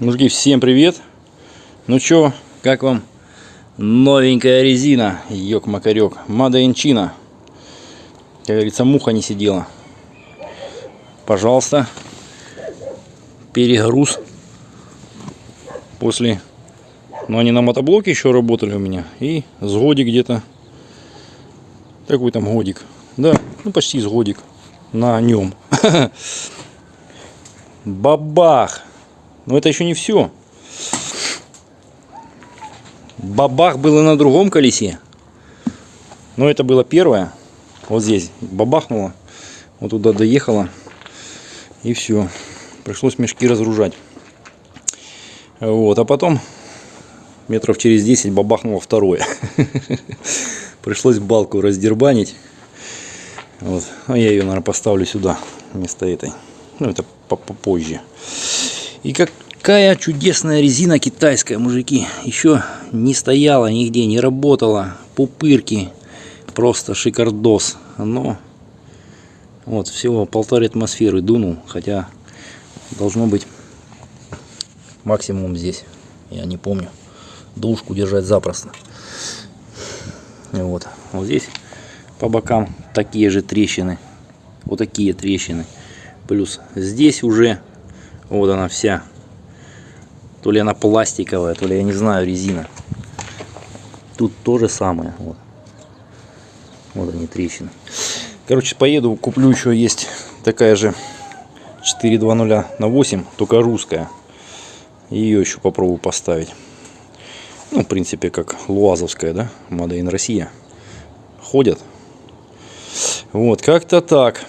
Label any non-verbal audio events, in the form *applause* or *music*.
Мужики, всем привет! Ну чё, как вам новенькая резина, ёк-макарёк, China. Как говорится, муха не сидела. Пожалуйста, перегруз после... Ну, они на мотоблоке еще работали у меня. И с годик где-то. Какой там годик? Да, ну почти с годик на нем. *laughs* Бабах! Но это еще не все. Бабах было на другом колесе. Но это было первое. Вот здесь бабахнуло. Вот туда доехало. И все. Пришлось мешки разгружать. Вот. А потом метров через 10 бабахнуло второе. *laughs* Пришлось балку раздербанить. А я ее, наверное, поставлю сюда вместо этой. Ну, это попозже. И какая чудесная резина китайская, мужики. Еще не стояла нигде, не работала. Пупырки. Просто шикардос. Но вот всего полторы атмосферы дунул. Хотя должно быть максимум здесь. Я не помню. Душку держать запросто. Вот. Вот здесь по бокам такие же трещины. Вот такие трещины. Плюс здесь уже вот она вся. То ли она пластиковая, то ли я не знаю, резина. Тут то же самое. Вот, вот они трещины. Короче, поеду, куплю еще есть такая же 420 на 8, только русская. Ее еще попробую поставить. Ну, в принципе, как луазовская, да, in Россия. Ходят. Вот, как-то так.